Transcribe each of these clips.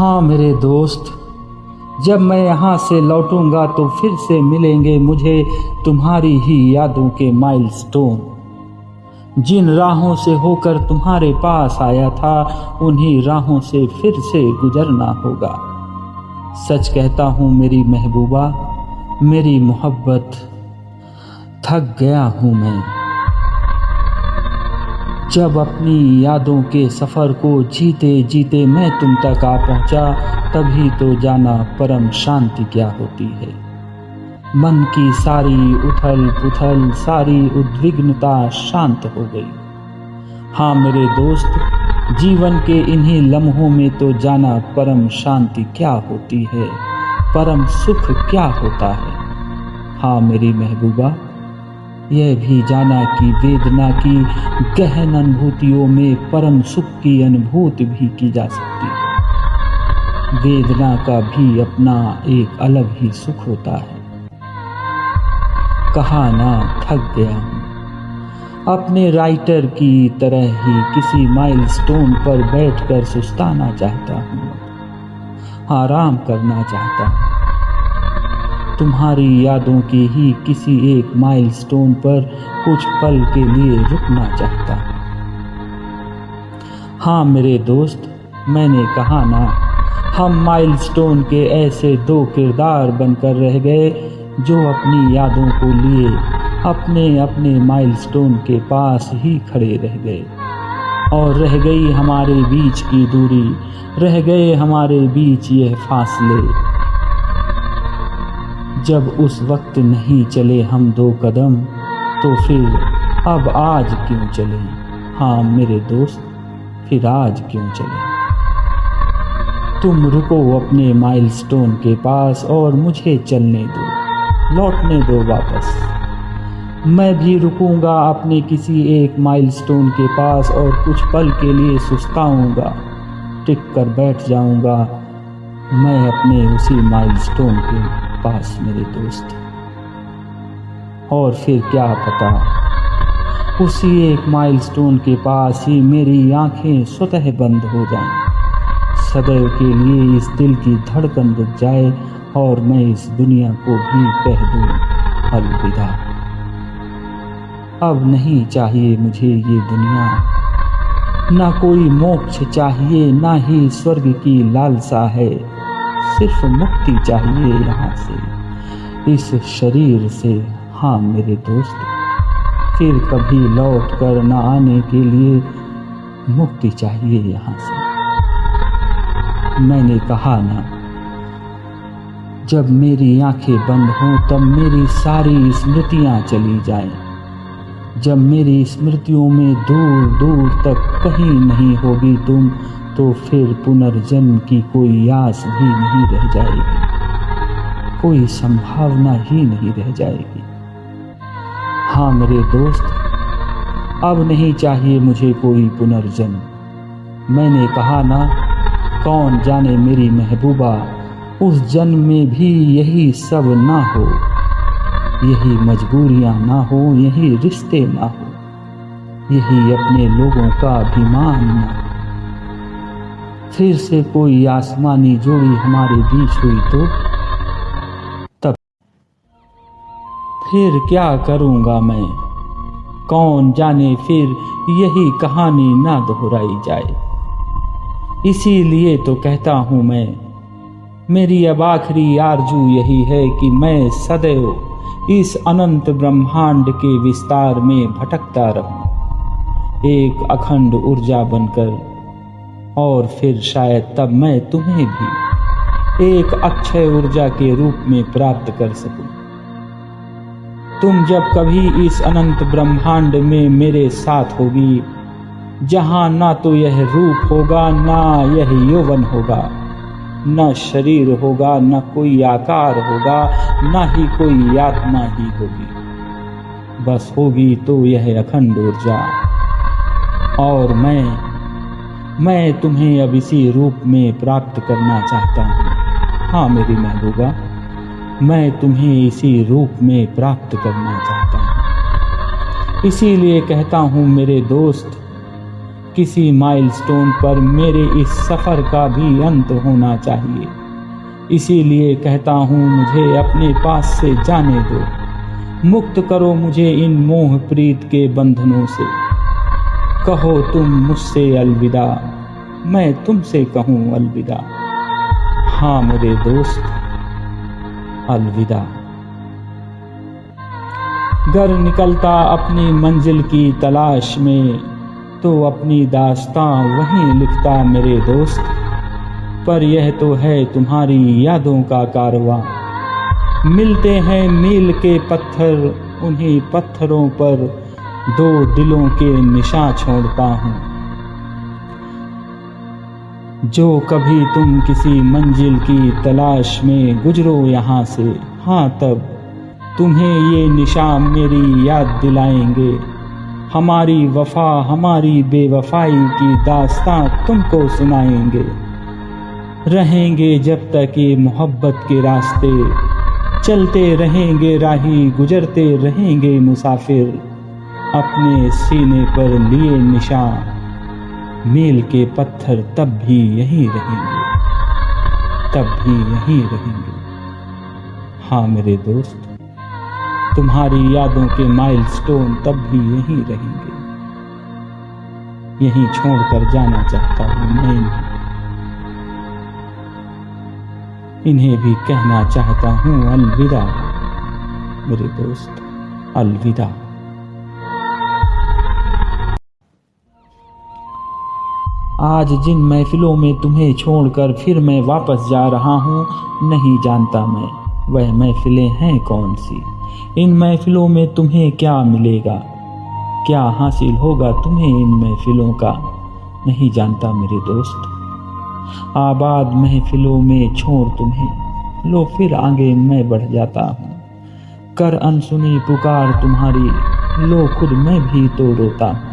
हाँ मेरे दोस्त, जब मैं यहाँ से लौटूँगा तो फिर से मिलेंगे मुझे तुम्हारी ही यादों के माइलस्टोन। जिन राहों से होकर तुम्हारे पास आया था, उन्हीं राहों से फिर से गुजरना होगा। सच कहता हूँ मेरी महबूबा, मेरी मोहब्बत, थक गया हूँ मैं। जब अपनी यादों के सफ़र को जीते जीते मैं तुम तक आ पहुँचा, तभी तो जाना परम शांति क्या होती है। मन की सारी उथल पुथल सारी उद्विग्नता शांत हो गई। हाँ मेरे दोस्त, जीवन के इन्हीं लम्हों में तो जाना परम शांति क्या होती है? परम सुख क्या होता है? हाँ मेरी महबूबा यह भी जाना कि वेदना की गहन अनुभूतियों में परम सुख की अनुभूति भी की जा सकती है। वेदना का भी अपना एक अलग ही सुख होता है। कहा ना थक गया हूँ। अपने राइटर की तरह ही किसी माइलस्टोन पर बैठकर सुस्ताना चाहता हूँ। आराम करना चाहता हूँ। तुम्हारी यादों के ही किसी एक माइलस्टोन पर कुछ पल के लिए रुकना चाहता। हाँ मेरे दोस्त, मैंने कहा ना, हम माइलस्टोन के ऐसे दो किरदार बनकर रह गए जो अपनी यादों को लिए अपने अपने माइलस्टोन के पास ही खड़े रह गए। और रह गई हमारे बीच की दूरी, रह गए हमारे बीच यह फासले। जब उस वक्त नहीं चले हम दो कदम तो फिर अब आज क्यों चले? हाँ मेरे दोस्त, फिर आज क्यों चले? तुम रुको अपने माइलस्टोन के पास और मुझे चलने दो, लौटने दो वापस। मैं भी रुकूँगा अपने किसी एक माइलस्टोन के पास और कुछ पल के लिए सुस्ताऊँगा, टिक कर बैठ जाऊँगा मैं अपने उसी माइलस्टोन के पास मेरे दोस्त। और फिर क्या पता, उसी एक माइलस्टोन के पास ही मेरी आँखें स्वतः बंद हो जाएँ। सदैव के लिए इस दिल की धड़कन रुक जाए और मैं इस दुनिया को भी कह दूँ, अलविदा। अब नहीं चाहिए मुझे ये दुनिया। ना कोई मोक्ष चाहिए, ना ही स्वर्ग की लालसा है। सिर्फ़ मुक्ति चाहिए यहाँ से इस शरीर से हाँ मेरे दोस्त, फिर कभी लौट कर न आने के लिए मुक्ति चाहिए यहाँ से मैंने कहा ना, जब मेरी आँखें बंद हों तब मेरी सारी स्मृतियाँ चली जाएँ। जब मेरी स्मृतियों में दूर दूर तक कहीं नहीं होगी तुम तो फिर पुनर्जन्म की कोई आस भी नहीं रह जाएगी। कोई संभावना ही नहीं रह जाएगी। हाँ मेरे दोस्त, अब नहीं चाहिए मुझे कोई पुनर्जन्म। मैंने कहा ना, कौन जाने मेरी महबूबा, उस जन्म में भी यही सब ना हो। यही मजबूरियाँ ना हो, यही रिश्ते ना हो, यही अपने लोगों का अभिमान ना हो। फिर से कोई आसमानी जोड़ी हमारे बीच हुई तो? तब फिर क्या करूँगा मैं? कौन जाने फिर यही कहानी ना दोहराई जाए। इसीलिए तो कहता हूँ मैं, मेरी अब आखिरी आरज़ू यही है कि मैं सदैव इस अनंत ब्रह्मांड के विस्तार में भटकता रहूँ। एक अखंड ऊर्जा बनकर, और फिर शायद तब मैं तुम्हें भी एक अक्षय ऊर्जा के रूप में प्राप्त कर सकूँ। तुम जब कभी इस अनंत ब्रह्मांड में मेरे साथ होगी, जहाँ ना तो यह रूप होगा, ना यह यौवन होगा। न शरीर होगा, न कोई आकार होगा, न ही कोई आत्मा ही होगी। बस होगी तो यह अखंड ऊर्जा। और मैं मैं तुम्हें अब इसी रूप में प्राप्त करना चाहता हूँ। हाँ मेरी महबूबा, मैं तुम्हें इसी रूप में प्राप्त करना चाहता हूँ। इसीलिए कहता हूँ मेरे दोस्त किसी माइलस्टोन पर मेरे इस सफ़र का भी अंत होना चाहिए। इसीलिए कहता हूँ, मुझे अपने पास से जाने दो। मुक्त करो मुझे इन मोह प्रीत के बंधनों से। कहो तुम मुझसे अलविदा, मैं तुमसे कहूँ अलविदा। हाँ मेरे दोस्त, अलविदा। घर निकलता अपनी मंजिल की तलाश में तो अपनी दास्तां वहीं लिखता मेरे दोस्त। पर यह तो है तुम्हारी यादों का कारवां। मिलते हैं मील के पत्थर, उन्हीं पत्थरों पर दो दिलों के निशान छोड़ता हूँ जो कभी तुम किसी मंजिल की तलाश में गुजरो यहाँ से हाँ तब तुम्हें ये निशान मेरी याद दिलाएँगे। हमारी वफा हमारी बेवफाई की दास्तां तुमको सुनाएँगे। रहेंगे जब तक ये मोहब्बत के रास्ते। चलते रहेंगे, राही गुजरते रहेंगे मुसाफिर। अपने सीने पर लिए निशान। मील के पत्थर तब भी यहीं रहेंगे। तब भी यहीं रहेंगे। हाँ मेरे दोस्त। तुम्हारी यादों के माइलस्टोन तब भी यहीं रहेंगे। यहीं छोड़कर जाना चाहता हूँ मैं। इन्हें भी कहना चाहता हूँ, अलविदा। मेरे दोस्त, अलविदा। आज जिन महफिलों में तुम्हें छोड़कर फिर मैं वापस जा रहा हूँ, नहीं जानता मैं, वह महफिलें हैं कौन सी? इन महफिलों में तुम्हें क्या मिलेगा? क्या हासिल होगा तुम्हें इन महफिलों का? नहीं जानता मेरे दोस्त। आबाद महफिलों में छोड़ तुम्हें। लो फिर आगे मैं बढ़ जाता हूँ। कर अनसुनी पुकार तुम्हारी। लो खुद मैं भी तो रोता हूँ।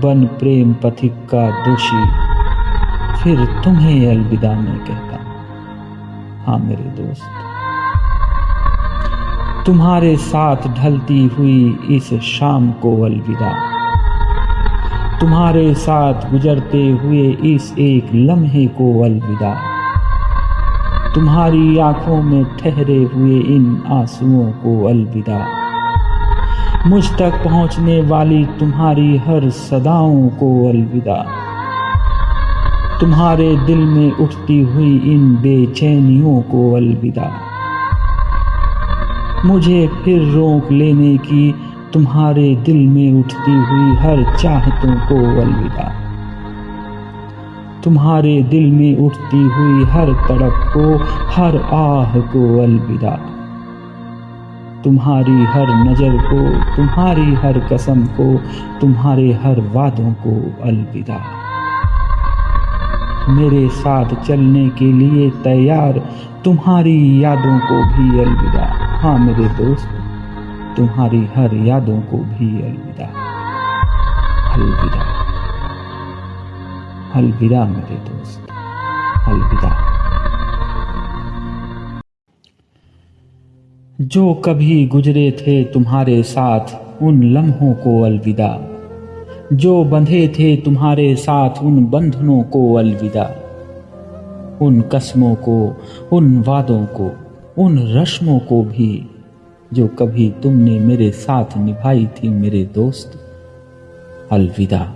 बन प्रेम पथिक का दोषी। फिर तुम्हें अलविदा मैं कहता हाँ। मेरे दोस्त। तुम्हारे साथ ढलती हुई इस शाम को अलविदा। तुम्हारे साथ गुजरते हुए इस एक लम्हे को अलविदा। तुम्हारी आँखों में ठहरे हुए इन आंसुओं को अलविदा। मुझ तक पहुँचने वाली तुम्हारी हर सदाओं को अलविदा। तुम्हारे दिल में उठती हुई इन बेचैनियों को अलविदा। मुझे फिर रोक लेने की तुम्हारे दिल में उठती हुई हर चाहतों को अलविदा। तुम्हारे दिल में उठती हुई हर तड़प को, हर आह को अलविदा। तुम्हारी हर नज़र को, तुम्हारी हर कसम को, तुम्हारे हर वादों को अलविदा। मेरे साथ चलने के लिए तैयार, तुम्हारी यादों को भी अलविदा। हाँ मेरे दोस्त, तुम्हारी हर यादों को भी अलविदा। अलविदा। अलविदा मेरे दोस्त। अलविदा। जो कभी गुजरे थे तुम्हारे साथ, उन लम्हों को अलविदा। जो बंधे थे तुम्हारे साथ, उन बंधनों को अलविदा। उन कस्मों को, उन वादों को उन रस्मों को भी, जो कभी तुमने मेरे साथ निभाई थी मेरे दोस्त। अलविदा।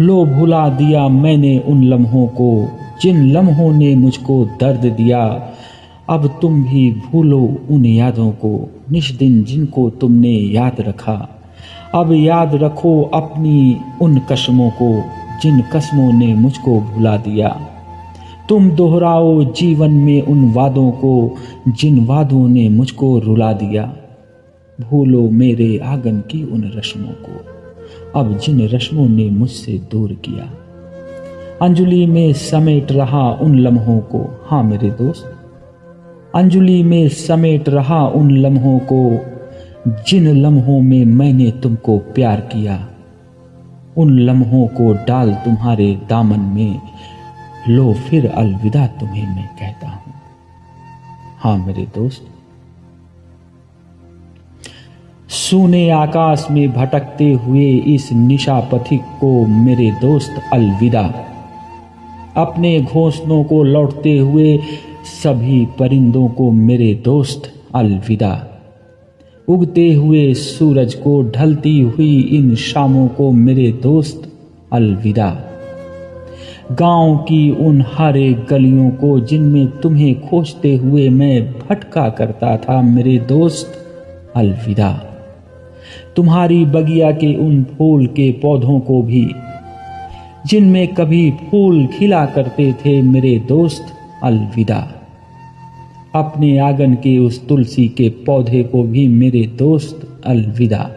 लो भुला दिया मैंने उन लम्हों को, जिन लम्हों ने मुझको दर्द दिया। अब तुम भी भूलो उन यादों को निष्दिन जिनको तुमने याद रखा। अब याद रखो अपनी उन कस्मों को, जिन कस्मों ने मुझको भुला दिया। तुम दोहराओ जीवन में उन वादों को जिन वादों ने मुझको रुला दिया। भूलो मेरे आँगन की उन रस्मों को। अब जिन रस्मों ने मुझसे दूर किया। अंजलि में समेट रहा उन लम्हों को। हाँ मेरे दोस्त। अंजलि में समेट रहा उन लम्हों को। जिन लम्हों में मैंने तुमको प्यार किया। उन लम्हों को डाल तुम्हारे दामन में। लो फिर अलविदा तुम्हें मैं कहता हूँ। हाँ मेरे दोस्त, सूने आकाश में भटकते हुए इस निशा पथिक को मेरे दोस्त अलविदा। अपने घोंसलों को लौटते हुए सभी परिंदों को मेरे दोस्त अलविदा। उगते हुए सूरज को ढलती हुई इन शामों को मेरे दोस्त अलविदा। गाँव की उन हरे गलियों को जिनमें तुम्हें खोजते हुए मैं भटका करता था, मेरे दोस्त, अलविदा। तुम्हारी बगिया के उन फूल के पौधों को भी, जिनमें कभी फूल खिला करते थे, मेरे दोस्त, अलविदा। अपने आँगन के उस तुलसी के पौधे को भी मेरे दोस्त, अलविदा।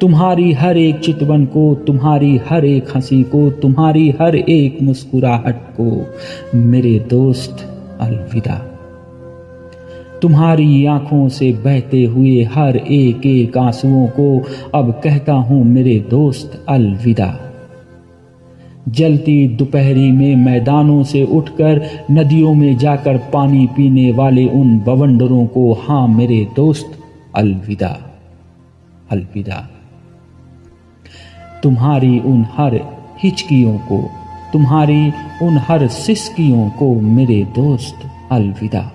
तुम्हारी हर एक चितवन को, तुम्हारी हर एक हँसी को, तुम्हारी हर एक मुस्कुराहट को, मेरे दोस्त, अलविदा। तुम्हारी आँखों से बहते हुए हर एक एक आंसुओं को अब कहता हूँ, मेरे दोस्त, अलविदा। जलती दोपहरी में मैदानों से उठकर, नदियों में जाकर पानी पीने वाले उन बवंडरों को, हाँ, मेरे दोस्त, अलविदा। अलविदा। तुम्हारी उन हर हिचकियों को, तुम्हारी उन हर सिस्कियों को मेरे दोस्त, अलविदा।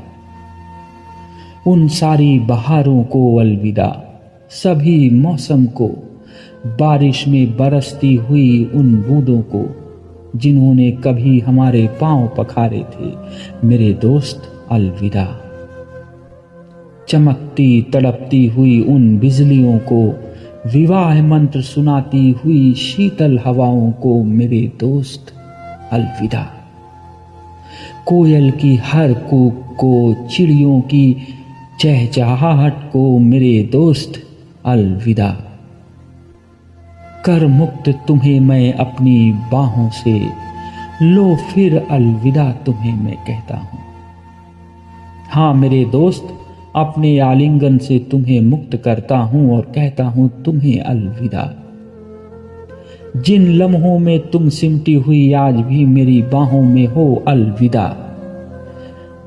उन सारी बहारों को अलविदा, सभी मौसम को, बारिश में बरसती हुई उन बूंदों को, जिन्होंने कभी हमारे पाँव पखारे थे, मेरे दोस्त, अलविदा। चमकती, तड़पती हुई उन बिजलियों को विवाह मंत्र सुनाती हुई शीतल हवाओं को मेरे दोस्त, अलविदा। कोयल की हर कूक को, चिड़ियों की चहचहाहट को मेरे दोस्त, अलविदा। कर मुक्त तुम्हें मैं अपनी बाहों से, लो फिर अलविदा तुम्हें मैं कहता हूँ। हाँ मेरे दोस्त अपने आलिंगन से तुम्हें मुक्त करता हूँ और कहता हूँ, तुम्हें अलविदा। जिन लम्हों में तुम सिमटी हुई, आज भी मेरी बाहों में हो अलविदा।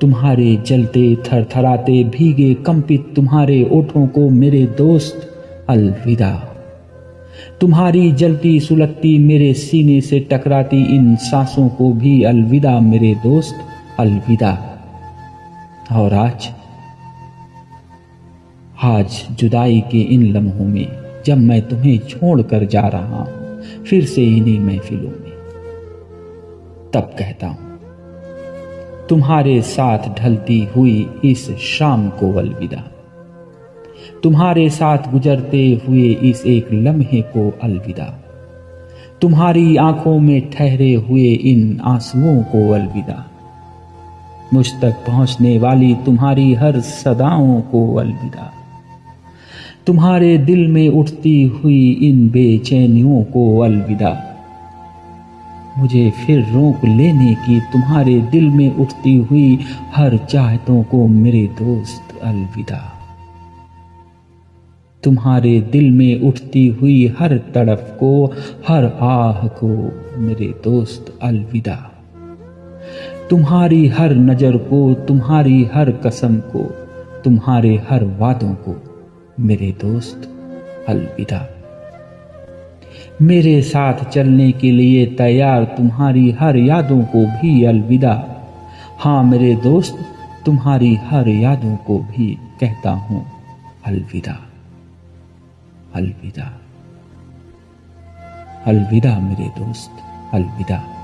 तुम्हारे जलते, थरथराते, भीगे, कंपित तुम्हारे ओठों को मेरे दोस्त, अलविदा। तुम्हारी जलती सुलगती मेरे सीने से टकराती इन सांसों को भी अलविदा मेरे दोस्त, अलविदा। और आज आज जुदाई के इन लम्हों में जब मैं तुम्हें छोड़कर जा रहा हूँ फिर से इन्हीं महफिलों में। तब कहता हूँ, तुम्हारे साथ ढलती हुई इस शाम को अलविदा। तुम्हारे साथ गुजरते हुए इस एक लम्हे को अलविदा। तुम्हारी आँखों में ठहरे हुए इन आंसुओं को अलविदा। मुझ तक पहुँचने वाली तुम्हारी हर सदाओं को अलविदा। तुम्हारे दिल में उठती हुई इन बेचैनियों को अलविदा। मुझे फिर रोक लेने की तुम्हारे दिल में उठती हुई हर चाहतों को मेरे दोस्त अलविदा। तुम्हारे दिल में उठती हुई हर तड़फ को, हर आह को मेरे दोस्त अलविदा। तुम्हारी हर नज़र को, तुम्हारी हर कसम को, तुम्हारे हर वादों को मेरे दोस्त, अलविदा। मेरे साथ चलने के लिए तैयार तुम्हारी हर यादों को भी अलविदा। हाँ मेरे दोस्त, तुम्हारी हर यादों को भी कहता हूँ, अलविदा। अलविदा। अलविदा मेरे दोस्त, अलविदा।